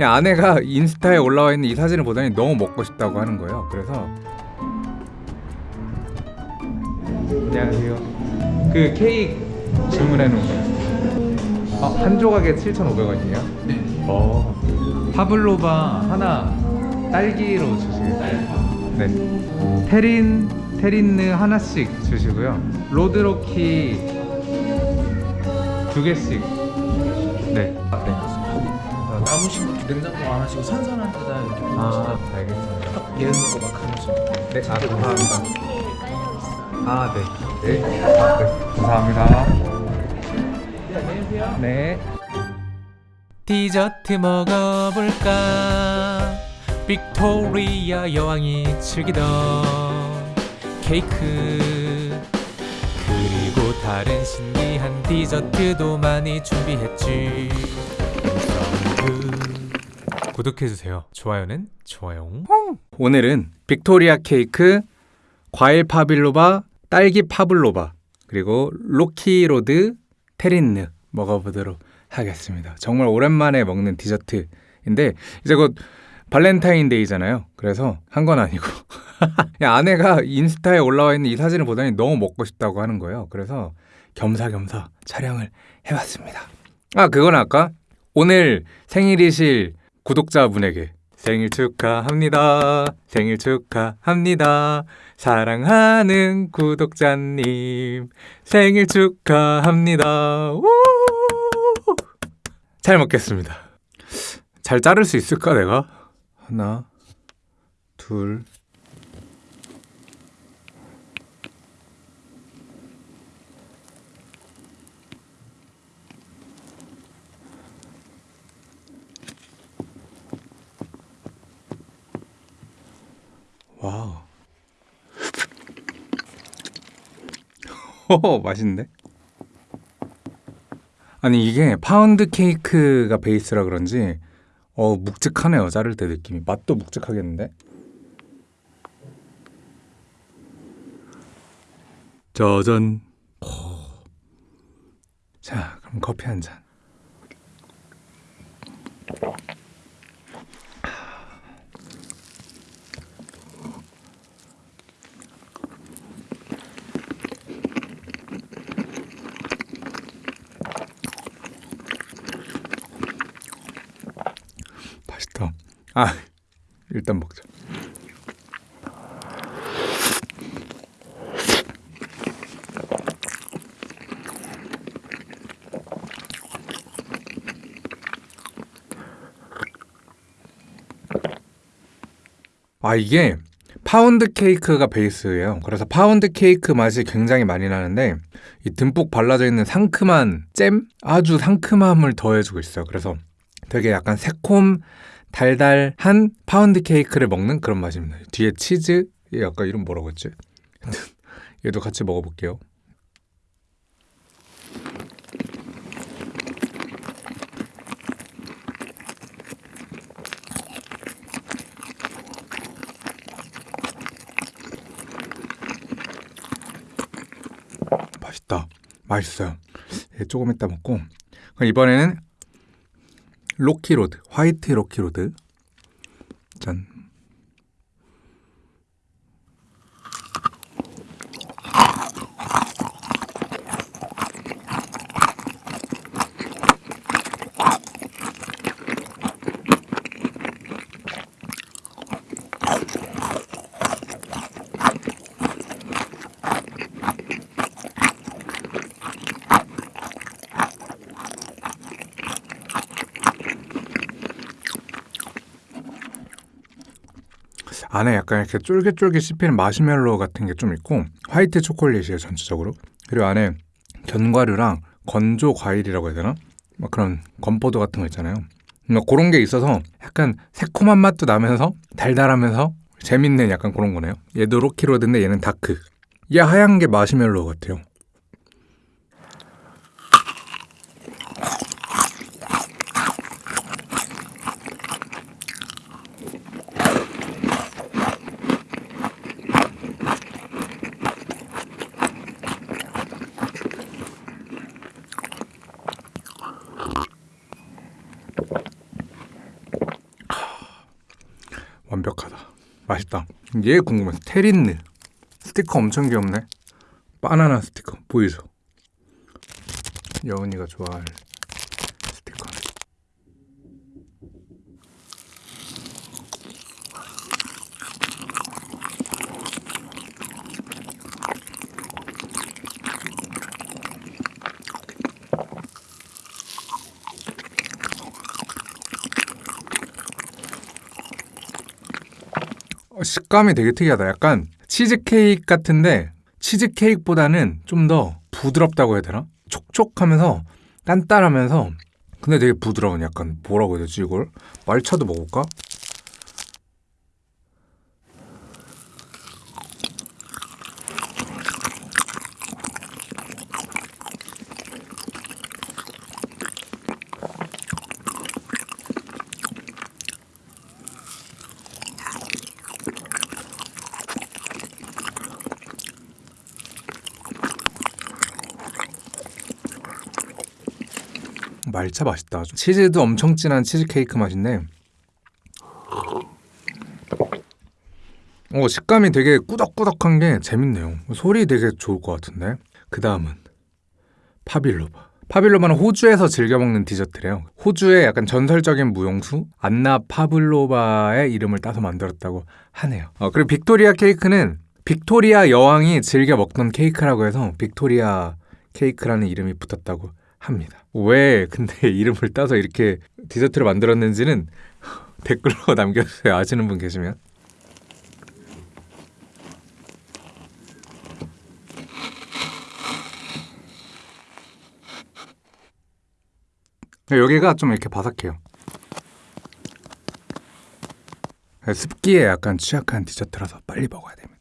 아내가 인스타에 올라와 있는 이 사진을 보더니 너무 먹고 싶다고 하는 거예요. 그래서 안녕하세요. 그 케이크 주문해 놓은 거예요. 어, 한 조각에 7,500원이에요? 네. 어. 파블로바 하나 딸기로 주시겠어요? 네. 테린 테린느 하나씩 주시고요. 로드로키 두 개씩. 네. 아, 네. 거 냉장고 안 하시고 선선한 데다 이렇게 아, 알겠습니다. 딱 예은 거막 하나씩. 네, 아, 감사합니다. 깔려 있어요. 아, 네. 네. 네. 감사합니다. 네, 안녕하세요. 네. 디저트 먹어볼까 빅토리아 여왕이 즐기던 케이크 그리고 다른 신기한 디저트도 많이 준비했지 그 구독해주세요 좋아요는 좋아요 오늘은 빅토리아 케이크, 과일 pavlova, 딸기 pavlova, 그리고 rocky road terrine 먹어보도록 하겠습니다. 정말 오랜만에 먹는 디저트인데 이제 곧 발렌타인데이잖아요. 그래서 한 건 아니고 아내가 인스타에 올라와 있는 이 사진을 보더니 너무 먹고 싶다고 하는 거예요. 그래서 겸사겸사 촬영을 해봤습니다. 아 그건 아까 오늘 생일이실 구독자분에게 생일 축하합니다. 생일 축하합니다. 사랑하는 구독자님 생일 축하합니다. 우! 잘 먹겠습니다. 잘 자를 수 있을까 내가? 하나, 둘. 와우. 호 맛있는데? 아니 이게 파운드 케이크가 베이스라 그런지 어 묵직하네요 자를 때 느낌이 맛도 묵직하겠는데? 짜잔 오. 자 그럼 커피 한잔 맛있다 아 일단 먹자 아 이게 파운드 케이크가 베이스예요. 그래서 파운드 케이크 맛이 굉장히 많이 나는데 이 듬뿍 발라져 있는 상큼한 잼 아주 상큼함을 더해주고 있어요. 그래서 되게 약간 새콤 달달한 파운드 케이크를 먹는 그런 맛입니다. 뒤에 치즈 얘 아까 이름 뭐라고 했지? 얘도 같이 먹어볼게요. 맛있다. 맛있어요. 얘 조금 이따 먹고 이번에는 로키로드, 화이트 로키로드. 짠. 안에 약간 이렇게 쫄깃쫄깃 씹히는 마시멜로 같은 게 좀 있고 화이트 초콜릿이에요 전체적으로. 그리고 안에 견과류랑 건조 과일이라고 해야 되나? 막 그런 건포도 같은 거 있잖아요. 뭔가 그런 게 있어서 약간 새콤한 맛도 나면서 달달하면서 재밌는 약간 그런 거네요. 얘도 rocky road인데 얘는 dark. 얘 하얀 게 마시멜로 같아요 완벽하다. 맛있다. 얘 궁금해. 테린느 스티커 엄청 귀엽네. 바나나 스티커 보이죠? 여은이가 좋아할 스티커. 어, 식감이 되게 특이하다. 약간 치즈케이크 같은데 치즈케이크보다는 좀 더 부드럽다고 해야 되나? 촉촉하면서 단단하면서 근데 되게 부드러운 약간 뭐라고 해야 되지 이걸? 말차도 먹을까? 말차 맛있다. 치즈도 엄청 진한 치즈케이크 맛인데 어, 식감이 되게 꾸덕꾸덕한 게 재밌네요. 소리 되게 좋을 것 같은데. 그 다음은 pavlova. pavlova는 호주에서 즐겨 먹는 디저트래요. 호주의 약간 전설적인 무용수 안나 파블로바의 이름을 따서 만들었다고 하네요. 어, 그리고 빅토리아 케이크는 빅토리아 여왕이 즐겨 먹던 케이크라고 해서 빅토리아 케이크라는 이름이 붙었다고 합니다. 왜 근데 이름을 따서 이렇게 디저트를 만들었는지는 댓글로 남겨주세요. 아시는 분 계시면. 여기가 좀 이렇게 바삭해요. 습기에 약간 취약한 디저트라서 빨리 먹어야 됩니다.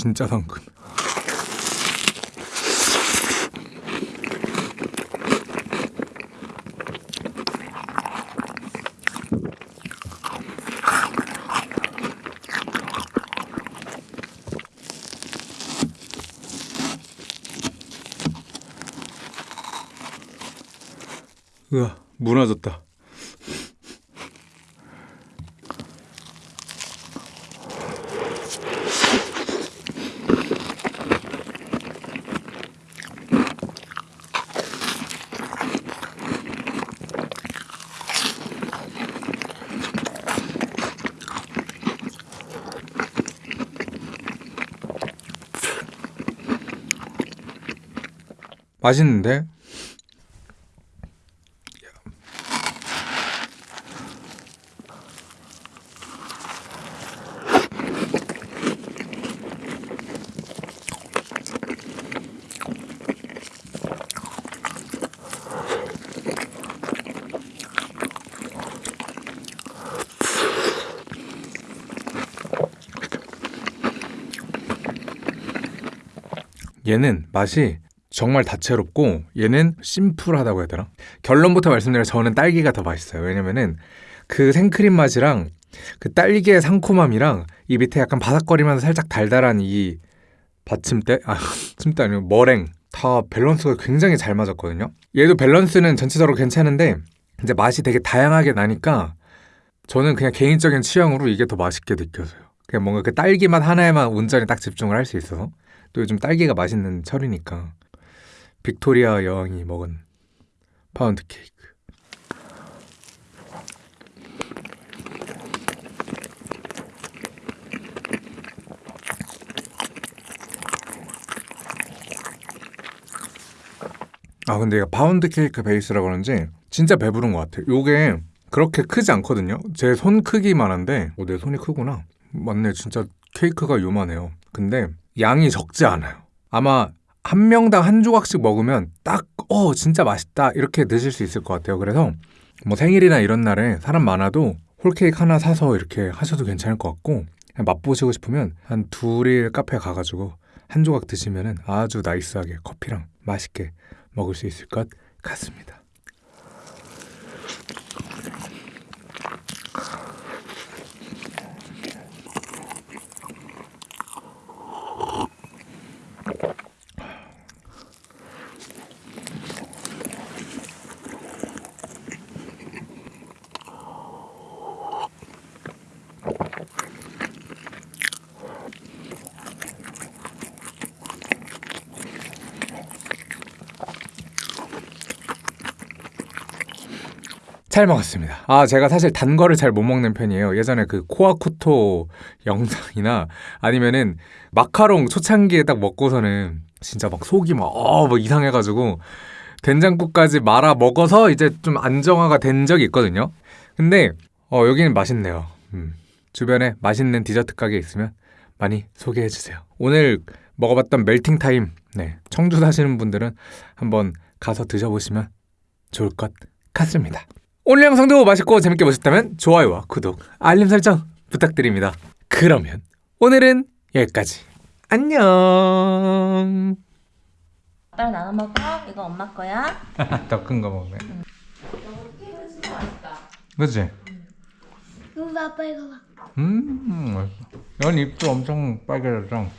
진짜 상큼. 으아, 무너졌다. 맛있는데? 얘는 맛이 정말 다채롭고 얘는 심플하다고 해야 되나? 결론부터 말씀드리면 저는 딸기가 더 맛있어요. 왜냐면은 그 생크림 맛이랑 그 딸기의 상콤함이랑 이 밑에 약간 바삭거리면서 살짝 달달한 이 받침대 아 받침대 아니고 머랭 다 밸런스가 굉장히 잘 맞았거든요. 얘도 밸런스는 전체적으로 괜찮은데 이제 맛이 되게 다양하게 나니까 저는 그냥 개인적인 취향으로 이게 더 맛있게 느껴져요. 그냥 뭔가 그 딸기 맛 하나에만 온전히 딱 집중을 할 수 있어서 또 요즘 딸기가 맛있는 철이니까 빅토리아 여왕이 먹은 파운드 케이크. 아 근데 이거 파운드 케이크 베이스라 그런지 진짜 배부른 것 같아요. 요게 그렇게 크지 않거든요. 제 손 크기만 한데 어, 내 손이 크구나. 맞네 진짜 케이크가 요만해요. 근데 양이 적지 않아요. 아마 한 명당 한 조각씩 먹으면 딱, 어, 진짜 맛있다. 이렇게 드실 수 있을 것 같아요. 그래서 뭐 생일이나 이런 날에 사람 많아도 홀케이크 하나 사서 이렇게 하셔도 괜찮을 것 같고, 맛보시고 싶으면 한 둘이 카페 가가지고 한 조각 드시면은 아주 나이스하게 커피랑 맛있게 먹을 수 있을 것 같습니다. 잘 먹었습니다. 아, 제가 사실 단 거를 잘 못 먹는 편이에요. 예전에 그 코아쿠토 영상이나 아니면은 마카롱 초창기에 딱 먹고서는 진짜 막 속이 막, 어, 막 이상해가지고 된장국까지 말아 먹어서 이제 좀 안정화가 된 적이 있거든요. 근데, 어, 여기는 맛있네요. 음, 주변에 맛있는 디저트 가게 있으면 많이 소개해주세요. 오늘 먹어봤던 멜팅 타임, 네, 청주 사시는 분들은 한번 가서 드셔보시면 좋을 것 같습니다. 오늘 영상도 맛있고 재밌게 보셨다면 좋아요와 구독, 알림 설정 부탁드립니다. 그러면 오늘은 여기까지. 안녕. 아빠랑 나눠 먹어. 이거 엄마 거야. 더 큰 거 먹네. 그치? 이거 아빠 이거 봐. 음, 맛있어. 연 입도 엄청 빨개졌죠?